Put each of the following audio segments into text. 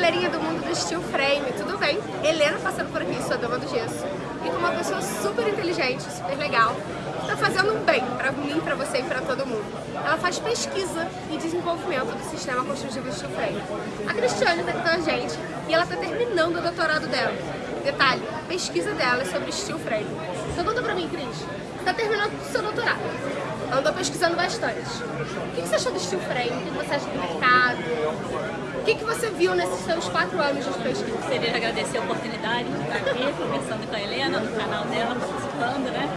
galerinha do mundo do steel frame, tudo bem? Helena passando por aqui, sua dama do gesso. E com uma pessoa super inteligente, super legal, tá fazendo um bem pra mim, pra você e pra todo mundo. Ela faz pesquisa e desenvolvimento do sistema construtivo steel frame. A Cristiane tá aqui com a gente e ela tá terminando o doutorado dela. Detalhe, pesquisa dela é sobre steel frame. Então conta pra mim, Cris, você tá terminando o seu doutorado andou pesquisando bastante. O que você achou do steel frame? O que você acha do mercado? O que, você viu nesses seus quatro anos de pesquisa? De agradecer a oportunidade de estar aqui conversando com a Helena, no canal dela, participando, né?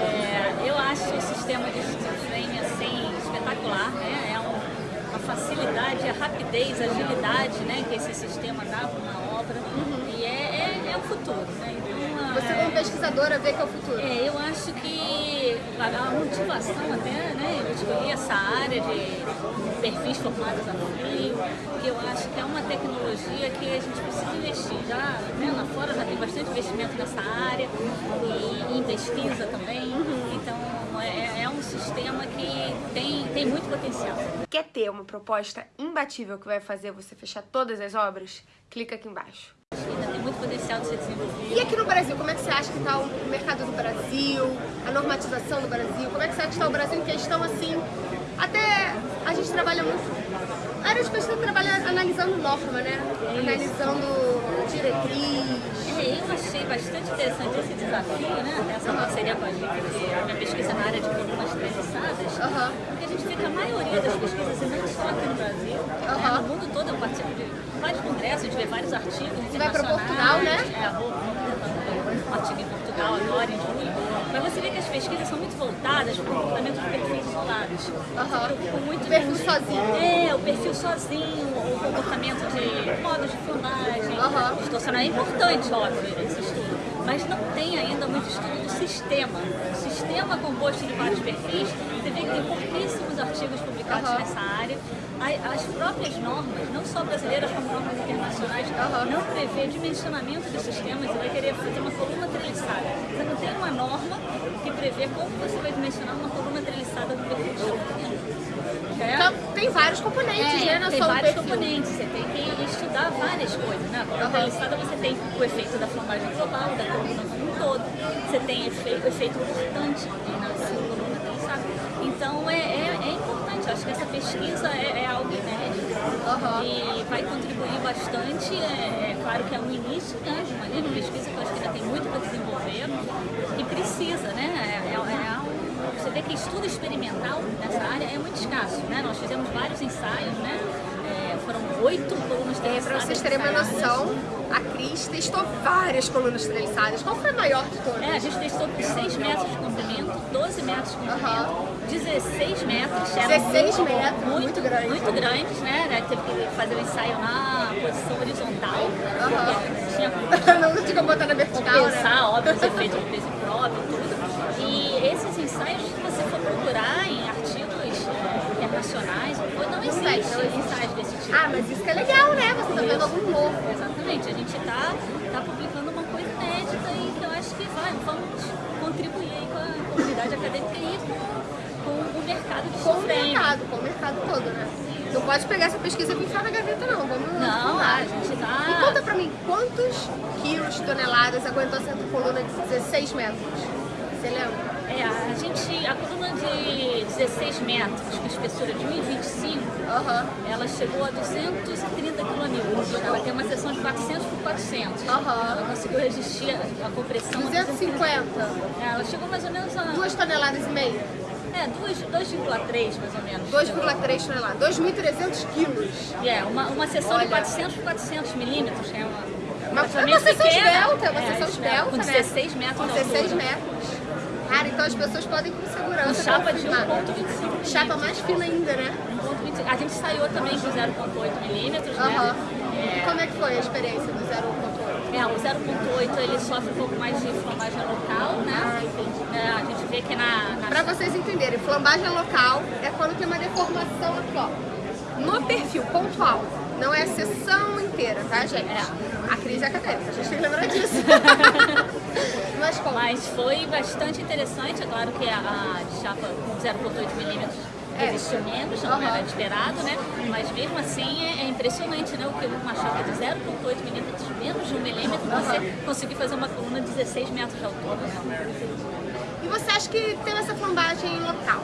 É, eu acho o sistema de steel frame assim, espetacular, né? É um, uma facilidade, a rapidez, a agilidade né, que esse sistema dá para uma obra uhum. e é, é, é, o futuro, né? Então, você como pesquisadora vê que é o futuro? É, eu acho que a motivação até, né, eu escolhi essa área de perfis formados a frio, que eu acho que é uma tecnologia que a gente precisa investir. Já né, lá fora já tem bastante investimento nessa área e em pesquisa também, então é, é um sistema que tem, tem muito potencial. Quer ter uma proposta imbatível que vai fazer você fechar todas as obras? Clica aqui embaixo. Muito potencial de ser desenvolvido. E aqui no Brasil, como é que você acha que está o mercado do Brasil, a normatização do Brasil? Como é que você acha que está o Brasil em questão assim? Até a gente trabalha muito. A área de pesquisa trabalha analisando norma, né? É analisando diretriz. É, eu achei bastante interessante esse desafio, né? Essa parceria com a gente, a minha pesquisa na área de colunas treliçadas. Uhum. Porque a gente fica, a maioria das pesquisas, e não só aqui no Brasil, uhum. né? no mundo todo eu participo de vários congressos, a gente vê vários artigos Você vai para Portugal, né? É, um artigo em Portugal agora, em julho. Mas você vê que as pesquisas são muito voltadas para o comportamento de perfis isolados. Uhum. Muito o perfil sozinho. É, o perfil sozinho, o comportamento de modos de filmagem, uhum. distorcionar. É importante, óbvio, esse estudo. Mas não tem ainda muito estudo do sistema. O sistema composto de vários perfis, você vê que tem pouquíssimos artigos publicados uhum. nessa área as próprias normas, não só brasileiras como normas internacionais, não prevê dimensionamento dos sistemas e vai querer fazer uma coluna treliçada. Você não tem uma norma que prevê como você vai dimensionar uma coluna treliçada do perfil de é. Então, tem vários componentes, é, né? Tem vários componentes, você tem que estudar várias coisas, né? A coluna uhum. treliçada você tem o efeito da flambagem global, da coluna todo, você tem efeito, efeito cortante na coluna treliçada. Então, é, é, é importante acho que essa pesquisa é, é algo inédito uhum. e vai contribuir bastante. É, é, claro que é um início né, de uma linha de pesquisa que eu acho que ainda tem muito para desenvolver e precisa, né? É, é, você vê que estudo experimental nessa área é muito escasso, né? Nós fizemos vários ensaios, né? É, foram oito colunas é, Para vocês terem uma noção, a Cris testou várias colunas treliçadas. Qual foi a maior de todas? É, a gente testou por 6 metros de comprimento, 12 metros de comprimento, uhum. 16 metros. 16 muito, metros, muito, muito grandes. Muito grandes, né? né? Teve que fazer o um ensaio na posição horizontal. Uhum. Tinha Não tinha como botar na vertical, pensar, né? óbvio, os efeitos do peso próprio, tudo. E esses ensaios, se você for procurar em artigos internacionais, não existe ensaios desse tipo. Ah, mas isso que é legal, né? Você tá vendo algum novo. Exatamente. A gente tá, tá publicando uma coisa inédita e que eu acho que vai, vamos contribuir com a comunidade acadêmica e com com o mercado de Com o mercado, com o mercado todo, né? Não pode pegar essa pesquisa e enfiar na gaveta, não. Vamos Não, a gente tá... E conta pra mim, quantos quilos, toneladas aguentou essa coluna de 16 metros? Você lembra? É, a gente, a coluna de 16 metros, com espessura de 1,25, uhum. ela chegou a 230 kN. Ela tem uma seção de 400 por 400. Uhum. Ela conseguiu resistir a compressão. 250? É, ela chegou mais ou menos a... 2 toneladas e meia? É, 2,3 mais ou menos. 2,3 toneladas, 2.300 quilos. É, uma, uma seção Olha. de 400 por 400 milímetros, é uma... Uma, é uma seção pequena. esbelta, é uma é, sessão esbelta, Com 16 né? metros Com 16 metros. Cara, então as pessoas podem com segurança. Com chapa de 1,25 Chapa mais fina ainda, né? 1,25. A gente saiu também com 0,8 milímetros, uhum. né? É... E como é que foi a experiência do 0,8? É, o 0.8 ele sofre um pouco mais de flambagem local, né? Ah, é, a gente vê que na... na... Pra vocês entenderem, flambagem local é quando tem uma deformação aqui, ó. No perfil pontual. Não é a sessão inteira, tá, gente? É. A crise é acadêmica, a gente tem que lembrar disso. Mas, foi bastante interessante, é claro que a, a chapa 0.8 milímetros É. Resistiu menos, não Aham. era esperado, né? Mas mesmo assim é, é impressionante, né? O que uma chapa de 0,8 milímetros, menos de um milímetro, você conseguir fazer uma coluna de 16 metros de altura. E você acha que tem essa flambagem local?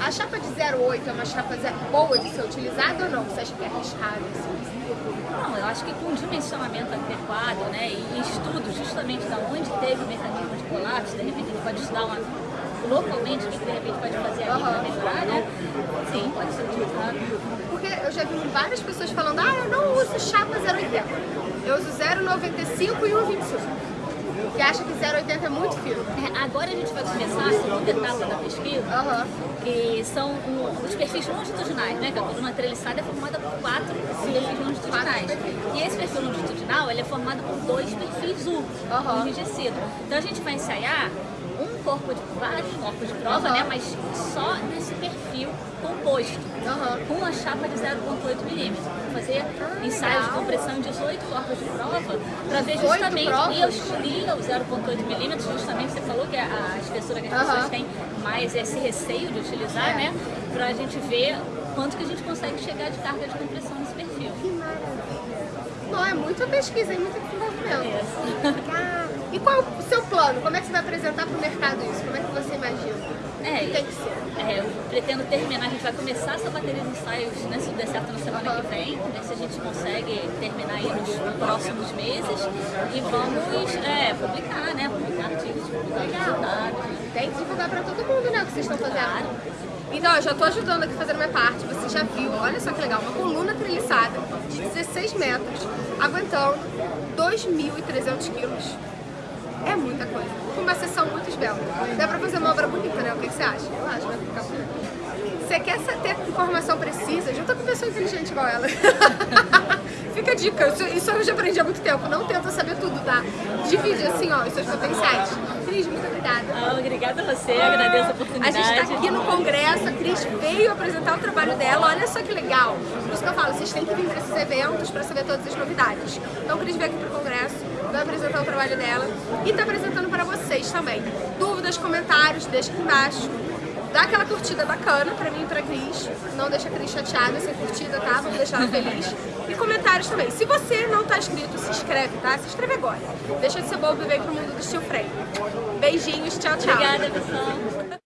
A chapa de 0,8 é uma chapa boa de ser utilizada ou não? Você acha que é arriscado? assim? Não, eu acho que com dimensionamento adequado, né, e estudos justamente da onde teve o mecanismo de colapso, de repente gente pode estudar uma, localmente o que de repente pode fazer ali para Aham. melhorar, né? Sim, pode ser utilizado. Porque eu já vi várias pessoas falando, ah, eu não uso chapa 0,80. Eu uso 0,95 e 1,25. Que acha que 0,80 é muito fino. É, Agora a gente vai começar a segunda etapa da pesquisa, Aham. que são os perfis longitudinais, né? Que a coluna treliçada é formada por quatro perfis longitudinais. E esse perfil longitudinal ele é formado por dois perfis U, Aham. enrijecido. Então a gente vai ensaiar um corpo de vários corpos de prova, Aham. né? Mas só nesse perfil composto. Com uma chapa de 0,8 milímetros. Fazer ensaios de compressão em 18 corpos de prova para ver 18 justamente. E eu escolhi o 0,8 milímetros, justamente você falou que é a espessura que as pessoas têm mais esse receio de utilizar, É. né? Pra gente ver quanto que a gente consegue chegar de carga de compressão nesse perfil. Que maravilha. Não, é muita pesquisa e muito desenvolvimento. Ah, E qual o seu plano? Como é que você vai apresentar para o mercado isso? Como é que você imagina? É, Tem que ser. é, eu pretendo terminar, a gente vai começar essa bateria de ensaios, né, se der certo na semana que vem, ver se a gente consegue terminar aí nos próximos meses e vamos é, publicar, né, publicar artigos, publicar resultados. Tem que divulgar para todo mundo, né, o que vocês estão fazendo. Claro. Então, eu já estou ajudando aqui fazendo minha parte. Você já viu, olha só que legal, uma coluna treliçada de 16 metros, aguentando 2.300 quilos. É muita coisa. Uma sessão muito esbelta. Dá pra fazer uma obra bonita, né? O que, que você acha? Eu acho vai ficar bonito. Você quer ter informação precisa? Junta com pessoa inteligente igual ela. Fica a dica, isso, isso eu já aprendi há muito tempo. Não tenta saber tudo, tá? Divide assim, ó, os seus potenciais. Cris, muito obrigada. Ah, obrigada a você, agradeço a A oportunidade. gente está aqui no congresso, a Cris veio apresentar o trabalho dela, olha só que legal. Por isso que eu falo, vocês têm que vir para esses eventos para saber todas as novidades. Então a Cris veio aqui para o congresso, vai apresentar o trabalho dela e está apresentando para vocês também. Dúvidas, comentários, deixa aqui embaixo. Dá aquela curtida bacana pra mim e pra Cris. Não deixa a Cris chateada sem curtida, tá? Vamos deixar ela feliz. Comentários também. Se você não tá inscrito, se inscreve, tá? Se inscreve agora. Deixa de ser bobo e vem pro mundo do Steel Frame. Beijinhos, tchau, tchau. Obrigada, pessoal.